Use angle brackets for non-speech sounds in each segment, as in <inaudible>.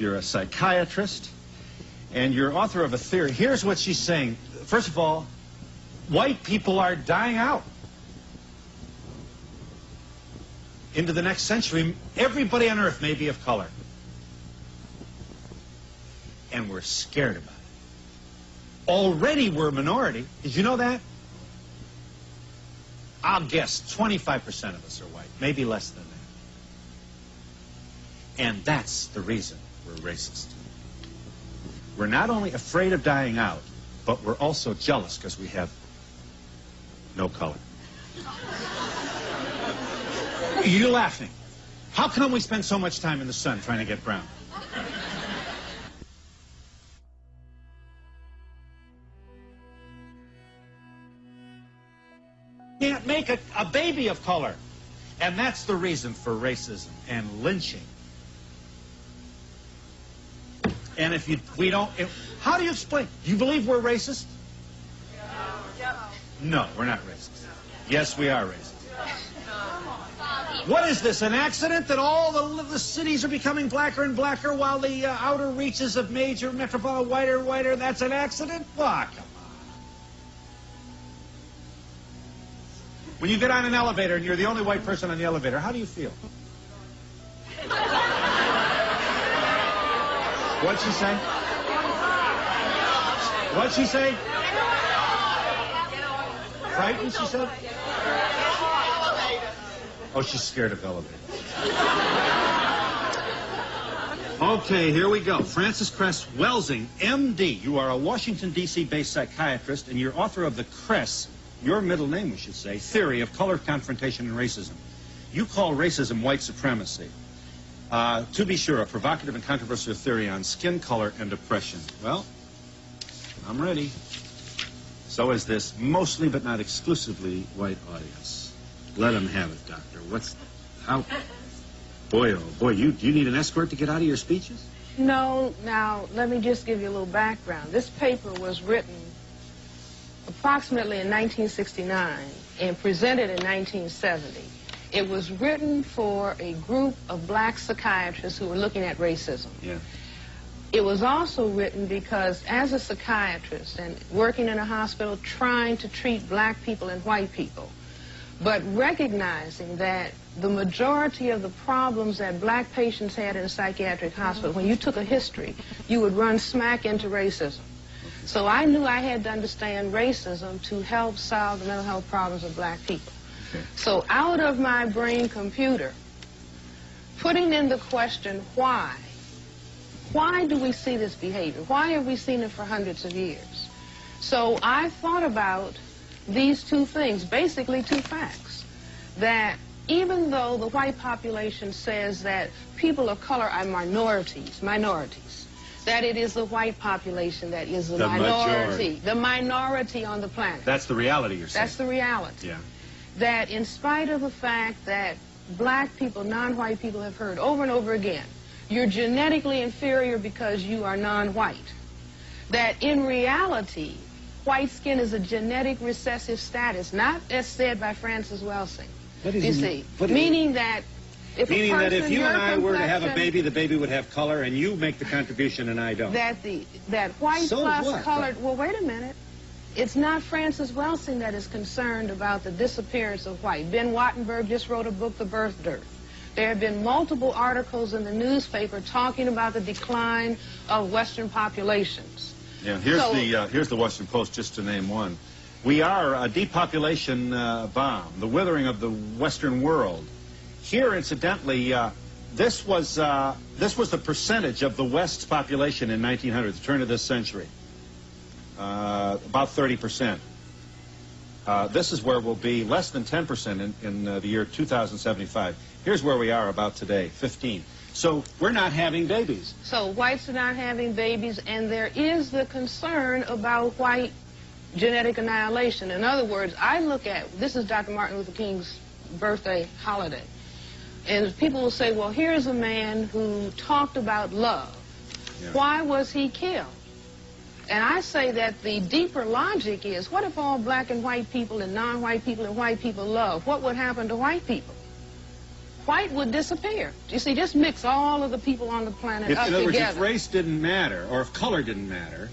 You're a psychiatrist, and you're author of a theory. Here's what she's saying. First of all, white people are dying out. Into the next century, everybody on Earth may be of color. And we're scared about it. Already we're a minority. Did you know that? I'll guess 25% of us are white, maybe less than that. And that's the reason we're racist. We're not only afraid of dying out, but we're also jealous because we have no color. <laughs> You're laughing. How come we spend so much time in the sun trying to get brown? Can't make a, a baby of color. And that's the reason for racism and lynching. And if you, we don't, if, how do you explain? Do you believe we're racist? No, we're not racist. Yes, we are racist. What is this, an accident that all the, the cities are becoming blacker and blacker while the uh, outer reaches of major metropolitan whiter and whiter? That's an accident? Fuck. When you get on an elevator and you're the only white person on the elevator, how do you feel? What'd she say? What'd she say? Frightened, she said? Oh, she's scared of elevators. Okay, here we go. Frances Cress Welsing, MD. You are a Washington, D.C. based psychiatrist, and you're author of the Cress, your middle name, we should say, Theory of Color Confrontation and Racism. You call racism white supremacy. Uh, to be sure, a provocative and controversial theory on skin color and oppression. Well, I'm ready. So is this mostly but not exclusively white audience. Let them have it, Doctor. What's how? Boy, oh boy, you you need an escort to get out of your speeches? No. Now let me just give you a little background. This paper was written approximately in 1969 and presented in 1970. It was written for a group of black psychiatrists who were looking at racism. Yeah. It was also written because as a psychiatrist and working in a hospital trying to treat black people and white people, but recognizing that the majority of the problems that black patients had in psychiatric hospital, when you took a history, you would run smack into racism. So I knew I had to understand racism to help solve the mental health problems of black people. So out of my brain computer, putting in the question why, why do we see this behavior? Why have we seen it for hundreds of years? So I thought about these two things, basically two facts, that even though the white population says that people of color are minorities, minorities, that it is the white population that is the, The minority, majority. the minority on the planet. That's the reality you're saying. That's the reality yeah. That in spite of the fact that black people, non-white people have heard over and over again, you're genetically inferior because you are non-white. That in reality, white skin is a genetic recessive status, not as said by Frances Welsing. You see, meaning that if a Meaning that if you and I were to have a baby, the baby would have color, and you make the contribution and I don't. that the that white So plus what? colored. Well, wait a minute. It's not Frances Welsing that is concerned about the disappearance of white. Ben Wattenberg just wrote a book, The Birth Dearth. There have been multiple articles in the newspaper talking about the decline of Western populations. Yeah, here's So- the uh, here's the Washington Post, just to name one. We are a depopulation uh, bomb, the withering of the Western world. Here, incidentally, uh, this was uh, this was the percentage of the West's population in 1900, the turn of this century, uh, about 30 percent. Uh, this is where we'll be less than 10 percent in, in uh, the year 2075. Here's where we are about today, 15. So we're not having babies. So whites are not having babies, and there is the concern about white genetic annihilation. In other words, I look at this is Dr. Martin Luther King's birthday holiday, and people will say, "Well, here's a man who talked about love. Yeah. Why was he killed?" And I say that the deeper logic is, what if all black and white people and non-white people and white people love? What would happen to white people? white would disappear. You see, just mix all of the people on the planet If, up in other words, if race didn't matter, or if color didn't matter,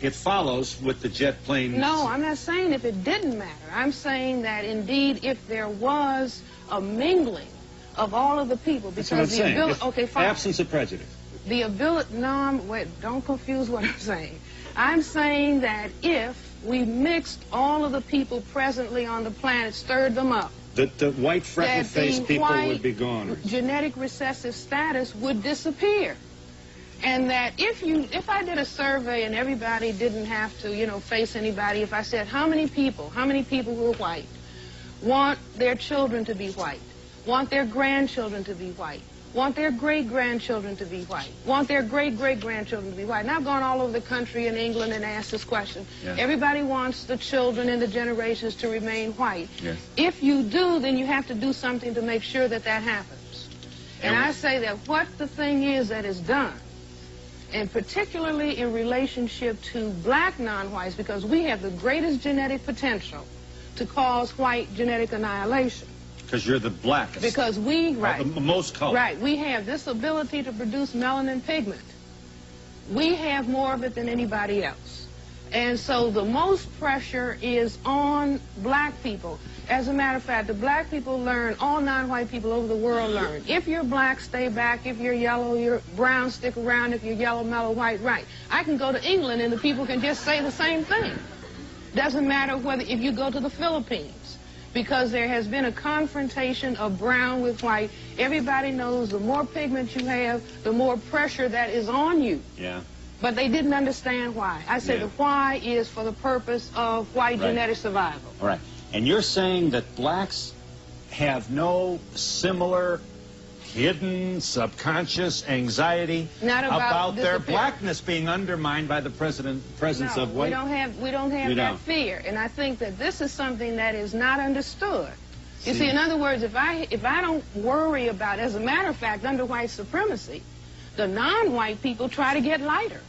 it follows with the jet plane. No, I'm not saying if it didn't matter. I'm saying that indeed if there was a mingling of all of the people because That's what I'm the saying. ability okay fine Absence of prejudice. The ability no wait don't confuse what I'm saying I'm saying that if we mixed all of the people presently on the planet stirred them up The, the white that freckle-faced people would be gone. genetic recessive status would disappear. And that if you, if I did a survey and everybody didn't have to, you know, face anybody, if I said how many people, how many people who are white want their children to be white, want their grandchildren to be white, want their great-grandchildren to be white, want their great-great-grandchildren to be white. And I've gone all over the country in England and asked this question. Everybody wants the children and the generations to remain white. Yes. If you do, then you have to do something to make sure that that happens. And And- I say that what the thing is that is done, and particularly in relationship to black non-whites, because we have the greatest genetic potential to cause white genetic annihilation. Because you're the blackest. Because we, right, Uh, the most color. right, we have this ability to produce melanin pigment. We have more of it than anybody else. And so the most pressure is on black people. As a matter of fact, the black people learn, all non-white people over the world learn. If you're black, stay back. If you're yellow, you're brown, stick around. If you're yellow, mellow, white, right. I can go to England and the people can just say the same thing. Doesn't matter whether if you go to the Philippines, because there has been a confrontation of brown with white. Everybody knows the more pigment you have, the more pressure that is on you. Yeah. But they didn't understand why. I said Yeah. the why is for the purpose of white Right. genetic survival. All right. And you're saying that blacks have no similar hidden subconscious anxiety Not about their blackness being undermined by the president presence no, of white we don't have we don't have You that don't. fear, and I think that this is something that is not understood. You See. see, in other words, if I if I don't worry about, as a matter of fact, under white supremacy, the non-white people try to get lighter.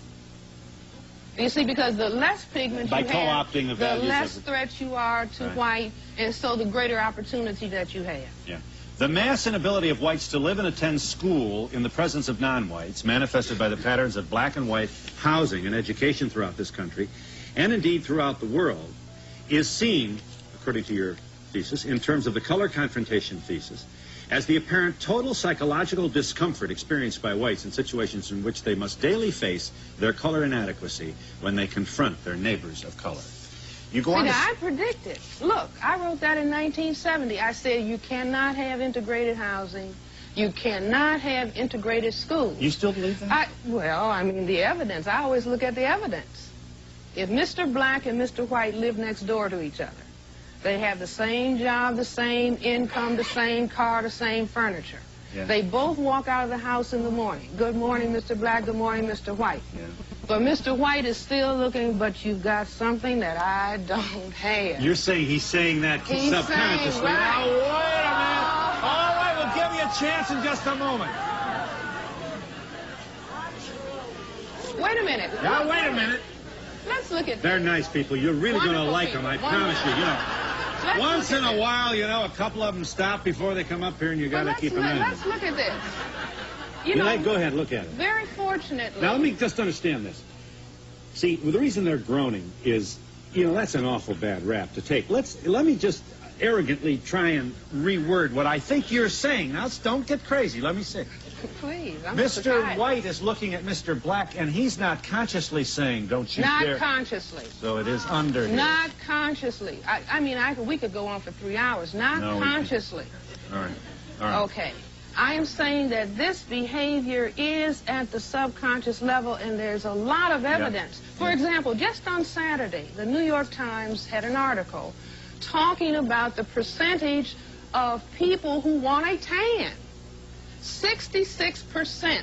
You see, because the less pigment By you have, the the less threat you are to Right. white, and so the greater opportunity that you have. Yeah. The mass inability of whites to live and attend school in the presence of non-whites, manifested by the patterns of black and white housing and education throughout this country, and indeed throughout the world, is seen, according to your thesis, in terms of the color confrontation thesis, as the apparent total psychological discomfort experienced by whites in situations in which they must daily face their color inadequacy when they confront their neighbors of color. You go See, on I predicted. Look, I wrote that in 1970. I said you cannot have integrated housing. You cannot have integrated schools. You still believe that? I, well, I mean, the evidence. I always look at the evidence. If Mr. Black and Mr. White live next door to each other, they have the same job, the same income, the same car, the same furniture. Yeah. They both walk out of the house in the morning. Good morning, Mr. Black. Good morning, Mr. White. Yeah. But Mr. White is still looking, but you've got something that I don't have. You're saying he's saying that He's subconsciously. saying, right. Now, wait a minute. All right, we'll give you a chance in just a moment. Wait a minute. Now, wait a minute. Let's look at They're nice people. You're really going to Wonderful like them, I people. promise you. You know, Let's once in a this. while, you know, a couple of them stop before they come up here, and you got to keep eye on let's look at this. You know, go ahead, look at it. very fortunately. Now, let me just understand this. See, well, the reason they're groaning is, you know, that's an awful bad rap to take. Let's let me just arrogantly try and reword what I think you're saying. Now, don't get crazy. Let me see. Please, I'm Mr. White is looking at Mr. Black, and he's not consciously saying, "Don't you Not dare." consciously. so it is under here. Not consciously. I, I mean, I could, we could go on for three hours. Not No, we can't. consciously. All right. All right. Okay. I am saying that this behavior is at the subconscious level, and there's a lot of evidence. For example, just on Saturday, the New York Times had an article talking about the percentage of people who want a tan. 66%.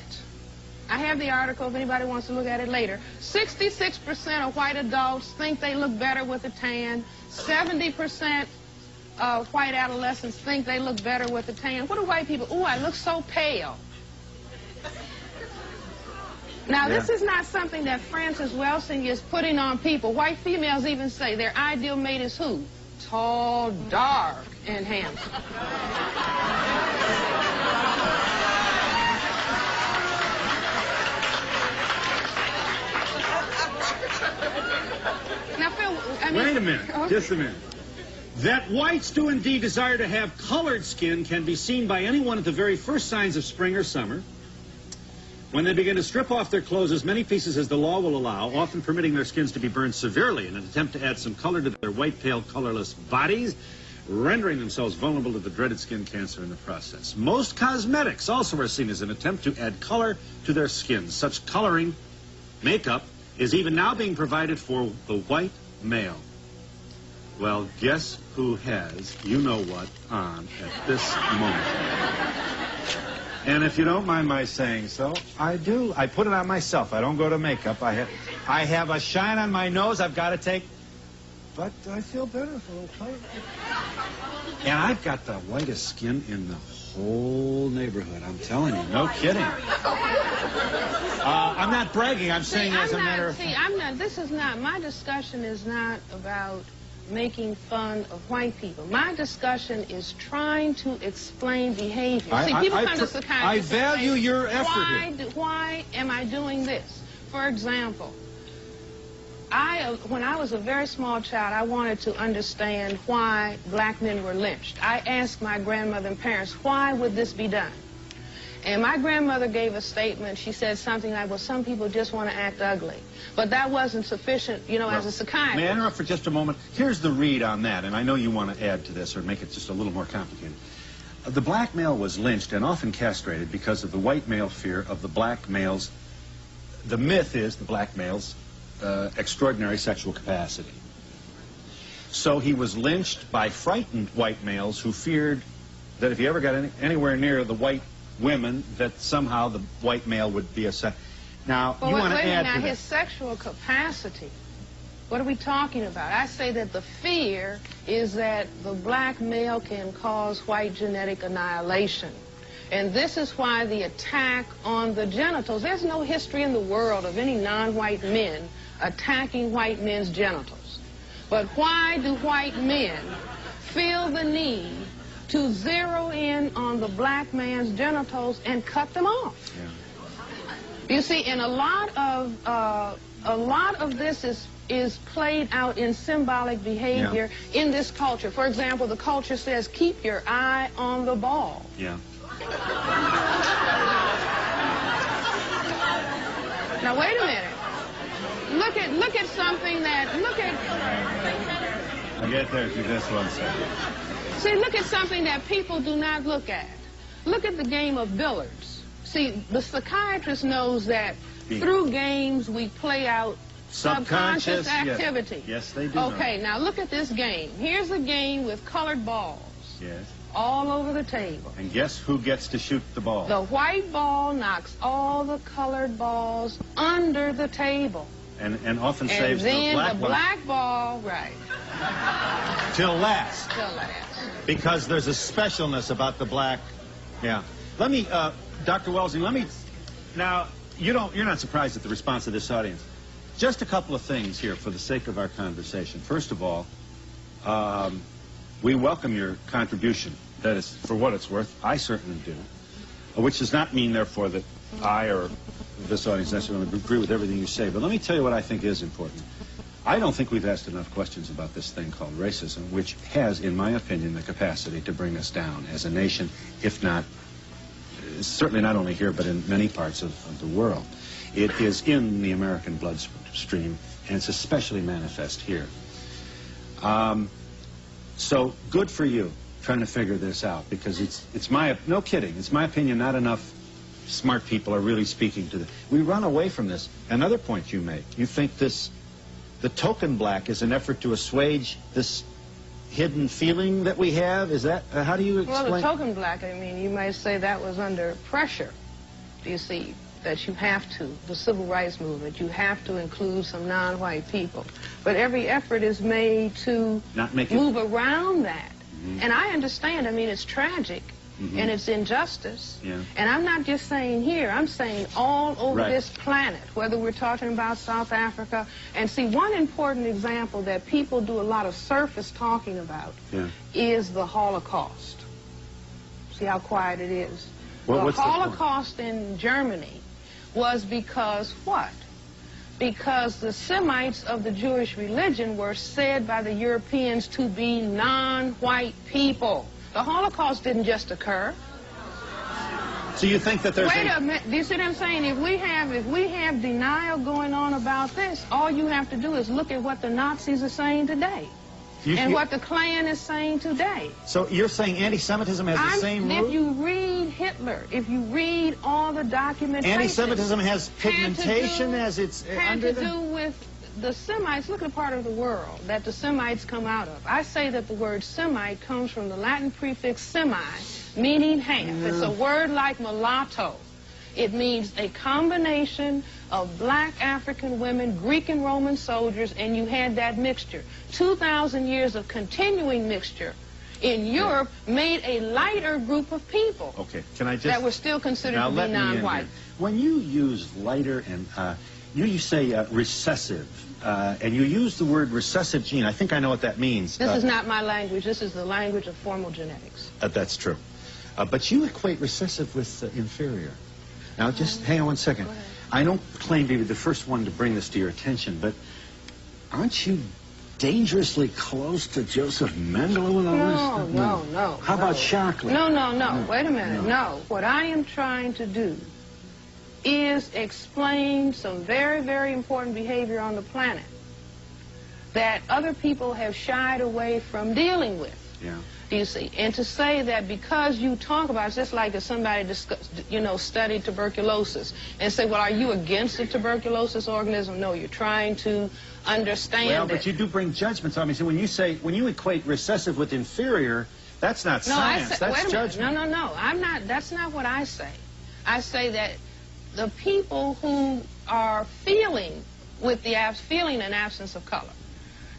I have the article if anybody wants to look at it later. 66% of white adults think they look better with a tan. 70% uh, white adolescents think they look better with a tan. What do white people? Ooh, I look so pale. Now, yeah. this is not something that Frances Welsing is putting on people. White females even say their ideal mate is who? Tall, dark, and handsome. now, Phil, I mean, Wait a minute. Okay. Just a minute. That whites do indeed desire to have colored skin can be seen by anyone at the very first signs of spring or summer. When they begin to strip off their clothes as many pieces as the law will allow, often permitting their skins to be burned severely in an attempt to add some color to their white, pale, colorless bodies, rendering themselves vulnerable to the dreaded skin cancer in the process. Most cosmetics also are seen as an attempt to add color to their skins. Such coloring makeup is even now being provided for the white male. Well, guess who has you know what on at this moment? And if you don't mind my saying so, I do. I put it on myself. I don't go to makeup. I have, I have a shine on my nose I've got to take. But I feel better for a little color. And I've got the whitest skin in the whole neighborhood. I'm telling you, no kidding. Uh, I'm not bragging. I'm saying see, as a I'm matter not, of see, I'm not, this is not, my discussion is not about making fun of white people. My discussion is trying to explain behavior. I- see, people I come to psychiatrists I value say, your effort why, do- why am I doing this? For example, I, uh, when I was a very small child, I wanted to understand why black men were lynched. I asked my grandmother and parents, why would this be done? And my grandmother gave a statement. She said something like, well, some people just want to act ugly. But that wasn't sufficient, you know, as a psychiatrist. May I interrupt for just a moment? Here's the read on that, and I know you want to add to this or make it just a little more complicated. The black male was lynched and often castrated because of the white male fear of the black male's. The myth is the black male's uh, extraordinary sexual capacity. So he was lynched by frightened white males who feared that if he ever got any, anywhere near the white women, that somehow the white male would be a sex. Now, Well, you want to add to Now, his sexual capacity. What are we talking about? I say that the fear is that the black male can cause white genetic annihilation. And this is why the attack on the genitals, there's no history in the world of any non-white men attacking white men's genitals. But why do white men feel the need to zero in on the black man's genitals and cut them off? You see, and a lot of uh, a lot of this is is played out in symbolic behavior in this culture. For example, the culture says, "Keep your eye on the ball." Yeah. Now, wait a minute. Look at look at something that look at I'll get there to this one second. See look at something that people do not look at. Look at the game of billiards. See, the psychiatrist knows that through games we play out Subconscious, subconscious activity. Yes, they do know. Okay, now look at this game. Here's a game with colored balls Yes. all over the table. And guess who gets to shoot the ball? The white ball knocks all the colored balls under the table. And, and often And saves the then black the one black ball, right, till last. till last. Because there's a specialness about the black. Yeah. Let me, uh, Dr. Welsing, let me. Now, you don't. You're not surprised at the response of this audience. Just a couple of things here for the sake of our conversation. First of all, um, we welcome your contribution. That is, for what it's worth, I certainly do. Which does not mean, therefore, that I or this audience necessarily agree with everything you say. But let me tell you what I think is important. I don't think we've asked enough questions about this thing called racism, which has, in my opinion, the capacity to bring us down as a nation, if not, certainly not only here, but in many parts of, of the world. It is in the American bloodstream, and it's especially manifest here. Um, so good for you trying to figure this out, because it's, it's my, no kidding, it's my opinion not enough smart people are really speaking to this. we run away from this. Another point you make, you think this, the token black is an effort to assuage this hidden feeling that we have? Is that, uh, how do you explain? Well, the token black, I mean, you might say that was under pressure. Do you see, that you have to, the civil rights movement, you have to include some non-white people. But every effort is made to Not make it- move around that. And I understand, I mean, it's tragic. Mhm. And it's injustice. Yeah. And I'm not just saying here, I'm saying all over Right. this planet, whether we're talking about South Africa. And see, one important example that people do a lot of surface talking about Yeah. is the Holocaust. See how quiet it is? What- the what's the? Holocaust in Germany was because what? because the Semites of the Jewish religion were said by the Europeans to be non-white people. The Holocaust didn't just occur. So you think that there's Wait a... a minute. Do you see what I'm saying? If we have if we have denial going on about this, all you have to do is look at what the Nazis are saying today. You- and you- what the Klan is saying today. So you're saying anti-Semitism has the I'm- same if root? you read Hitler, if you read all the documentation, Anti-Semitism has pigmentation do- as it's had under to the... do with the Semites. Look at the part of the world that the Semites come out of. I say that the word Semite comes from the Latin prefix semi, meaning half. It's a word like mulatto. It means a combination of black African women, Greek and Roman soldiers, and you had that mixture. 2,000 years of continuing mixture in Europe made a lighter group of people Okay, can I just... that were still considered now to let be non-white. When you use lighter and... Uh, you, you say uh, recessive, uh, and you use the word recessive gene. I think I know what that means. This Uh, is not my language. This is the language of formal genetics. Uh, that's true. Uh, but you equate recessive with uh, inferior. Now, just hang on one second. I don't claim to be the first one to bring this to your attention, but aren't you dangerously close to Joseph Mengele with all No, this? no, no. How no. about Shockley? No, no, no. No, Wait a minute. no. No. What I am trying to do is explain some very, very important behavior on the planet that other people have shied away from dealing with. Yeah. Do you see? And to say that because you talk about it's just like if somebody discuss, you know studied tuberculosis and say, well, are you against the tuberculosis organism? No, you're trying to understand Well, it. but you do bring judgments on me. So when you say, when you equate recessive with inferior, that's not No, science. Say, that's wait a minute. judgment. No, no, no. I'm not. That's not what I say. I say that the people who are feeling with the abs- feeling an absence of color,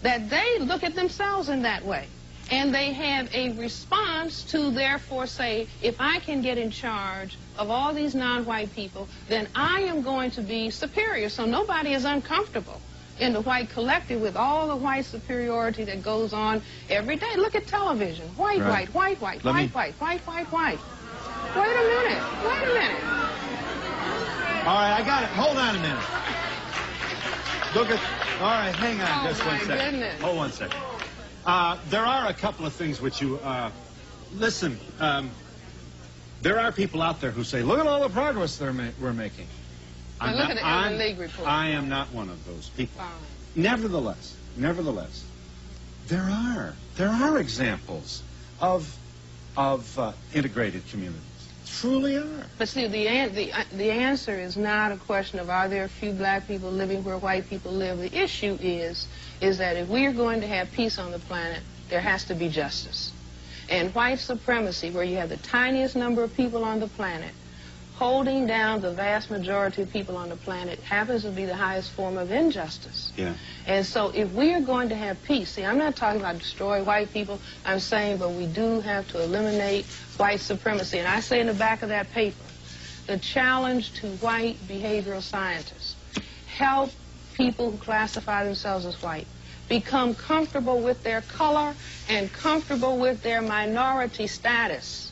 that they look at themselves in that way, and they have a response to therefore say, if I can get in charge of all these non-white people, then I am going to be superior. So nobody is uncomfortable in the white collective with all the white superiority that goes on every day. Look at television. White, Right. white, white, white, Let white, me- white, white, white, white. Wait a minute. Wait a minute. All right, I got it. Hold on a minute. Look at. All right, hang on Oh, just one second. goodness. Hold one second. Uh, there are a couple of things which you. Uh, listen, um, there are people out there who say, "Look at all the progress they're ma- we're making." Now look at the I'm- League report. I am not one of those people. Fine. Nevertheless, nevertheless, there are there are examples of of uh, integrated communities. Truly are. But see, the, an- the, uh, the answer is not a question of are there a few black people living where white people live. The issue is, is that if we are going to have peace on the planet, there has to be justice. And white supremacy, where you have the tiniest number of people on the planet, holding down the vast majority of people on the planet, happens to be the highest form of injustice. Yeah. And so if we are going to have peace, see, I'm not talking about destroy white people. I'm saying, but we do have to eliminate white supremacy. And I say in the back of that paper, the challenge to white behavioral scientists, help people who classify themselves as white become comfortable with their color and comfortable with their minority status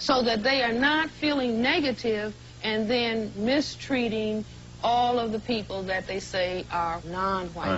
so that they are not feeling negative and then mistreating all of the people that they say are non-white.